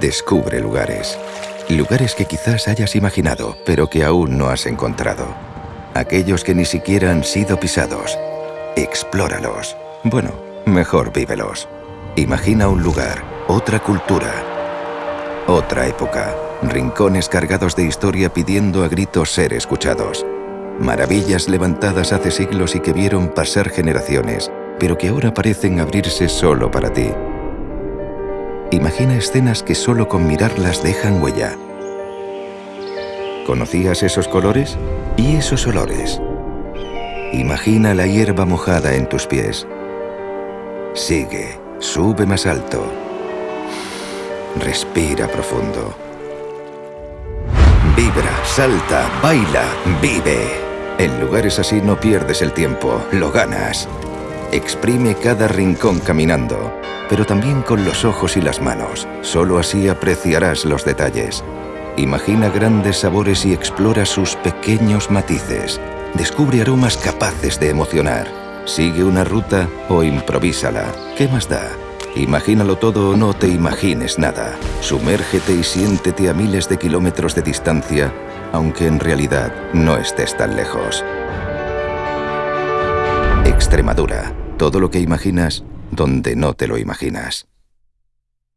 Descubre lugares. Lugares que quizás hayas imaginado, pero que aún no has encontrado. Aquellos que ni siquiera han sido pisados. Explóralos. Bueno, mejor vívelos. Imagina un lugar, otra cultura, otra época. Rincones cargados de historia pidiendo a gritos ser escuchados. Maravillas levantadas hace siglos y que vieron pasar generaciones, pero que ahora parecen abrirse solo para ti. Imagina escenas que solo con mirarlas dejan huella. ¿Conocías esos colores? ¿Y esos olores? Imagina la hierba mojada en tus pies. Sigue, sube más alto. Respira profundo. Vibra, salta, baila, vive. En lugares así no pierdes el tiempo, lo ganas. Exprime cada rincón caminando, pero también con los ojos y las manos. Solo así apreciarás los detalles. Imagina grandes sabores y explora sus pequeños matices. Descubre aromas capaces de emocionar. Sigue una ruta o improvísala. ¿Qué más da? Imagínalo todo o no te imagines nada. Sumérgete y siéntete a miles de kilómetros de distancia, aunque en realidad no estés tan lejos. Extremadura. Todo lo que imaginas donde no te lo imaginas.